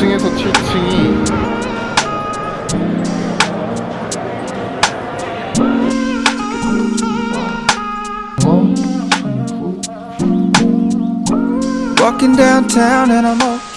5층에서 7층이 어? Walking downtown and I'm okay.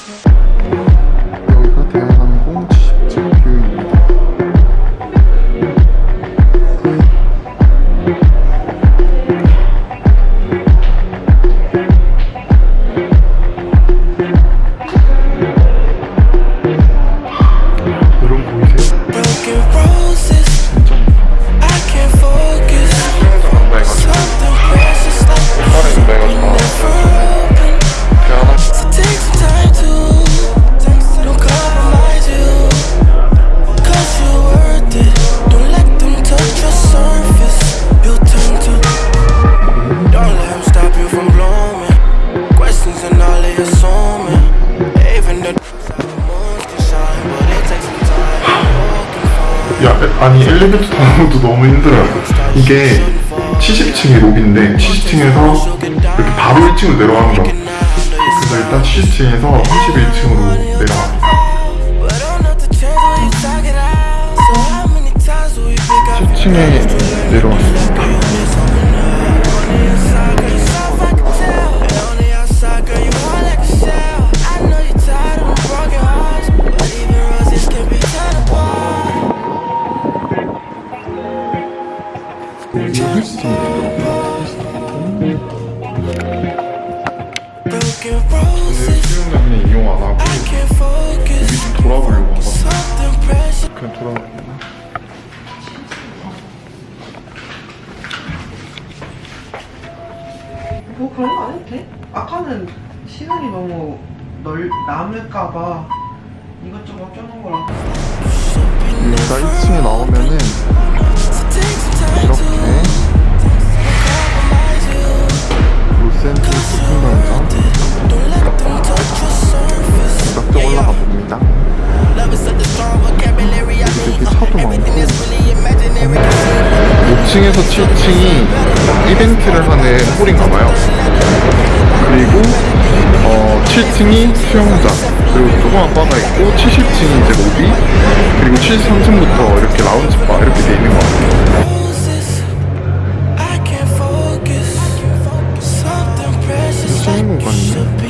아니 엘리베이터 타는 것도 너무 힘들어요. 이게 70층이 로비인데 70층에서 이렇게 바로 1층으로 내려가는 거. 그래서 일단 70층에서 31층으로 내려갑니다. But don't have to change when you talk it out. So how many times will we pick up 10층에 내려왔습니다. 이용 안 하고 I can't focus. 돌아보려고 한 거. Something precious. 그냥 돌아보고. 뭐 그런 거 안 해도 돼? 아까는 시간이 너무 넓 남을까봐 이것저것 껴놓은 거라 여기가 1층에 나오면은 이렇게 surface. 이렇 게 올라가 봅니다. 이렇게 차도 많고 is really imaginary. 5층에서 7층이 이벤트를 하는 홀인가봐요. 그리고 어, 7층이 수영장, 그리고 조그만 바가 있고 70층이 이제 로비, 그리고 73층부터 이렇게 라운지 바 이렇게 돼 있는 것 같아요. 수영 공간이네.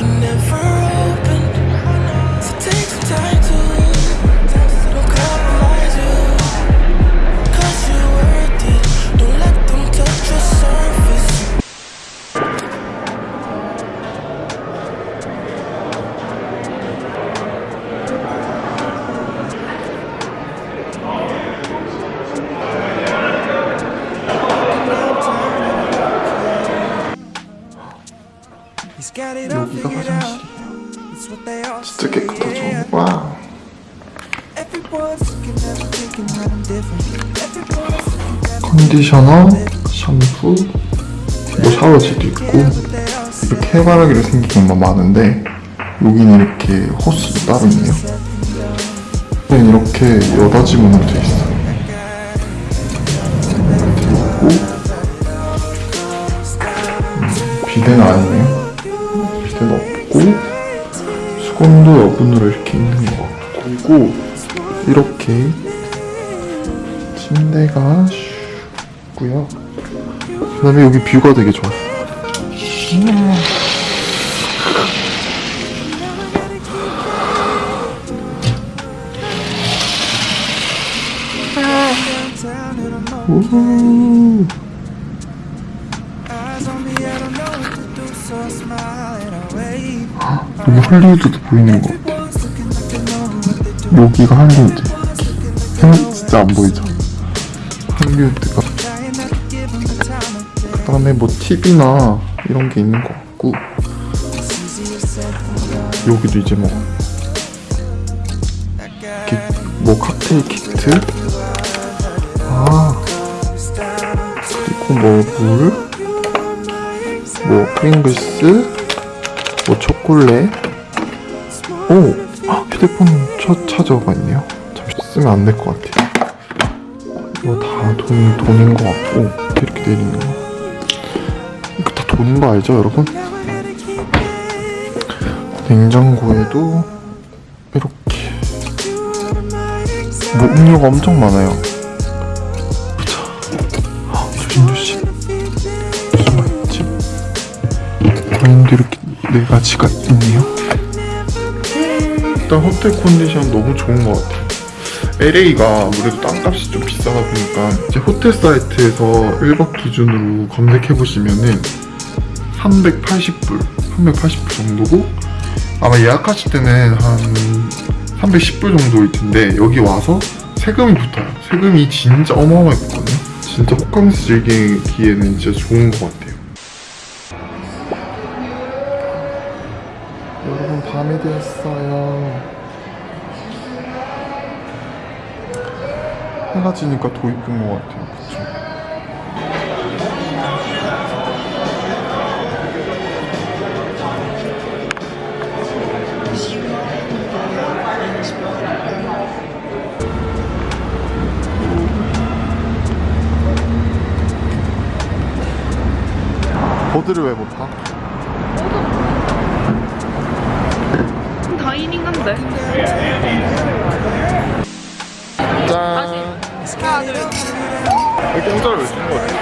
컨디셔너, 샴푸, 뭐 샤워지도 있고. 이렇게 해바라기로 생긴 경우가 많은데 여기는 이렇게 호스도 따로 있네요. 여기는 이렇게 여닫이 문으로 되어 있어요. 있고 음, 비데는 아니네요. 비데는 없고 수건도 여분으로 이렇게 있는 것 같고 이렇게 침대가 슉 있고요. 그 다음에 여기 뷰가 되게 wave. 여기 할리우드도 보이는 것 같아. 여기가. 형 진짜 안 보이죠? day. 그 다음에 뭐 TV나 이런 게 있는 것 같고. 여기도 이제 뭐, 이렇게 뭐 칵테일 키트. 아, 그리고 뭐 물. 뭐 프링글스. 뭐 초콜릿. 오! 아, 휴대폰 차, 차저가 있네요. 잠시 쓰면 안 될 것 같아요. 이거 다 돈, 돈인 것 같고, 이렇게 내리는 거. 이거 다 돈인 거 알죠, 여러분? 냉장고에도 이렇게 뭐 음료가 엄청 많아요. 보자. 아, 조심조심. 숨어 있지? 방인도 이렇게 네 가지가 있네요. 일단 호텔 컨디션 너무 좋은 것 같아요. LA가 아무래도 땅값이 좀 비싸다 보니까 이제 호텔 사이트에서 1박 기준으로 검색해 보시면은 380불, 380불 정도고 아마 예약하실 때는 한 310불 정도일 텐데 여기 와서 세금이 붙어요. 세금이 진짜 어마어마하게 붙거든요. 진짜 호캉스 즐기기에는 진짜 좋은 것 같아요. 여러분 밤이 됐어요. 해가 지니까 더 이쁜 것 같아요. 그쵸? 버드를 왜 못 타? 다이닝 한데. 짠! 이 공짜를 왜 주는 거지?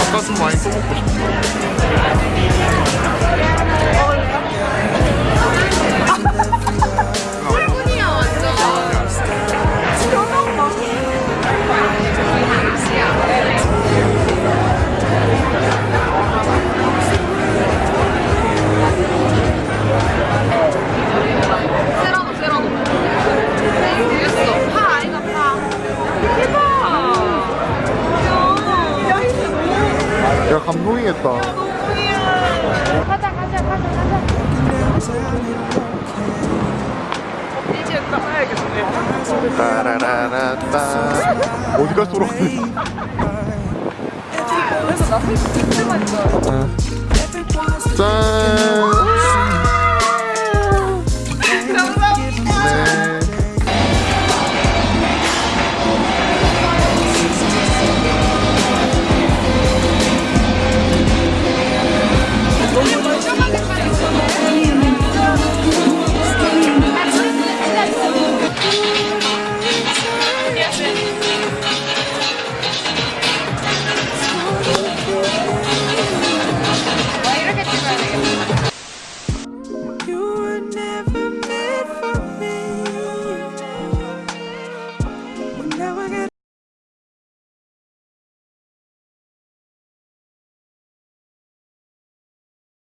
아까 좀 많이 써먹고 싶다. 가자 가자 가자 가자. 이제. 따라라라따 어디가 쏘러가니? 그래서 나 술, 술만 좋아. 짠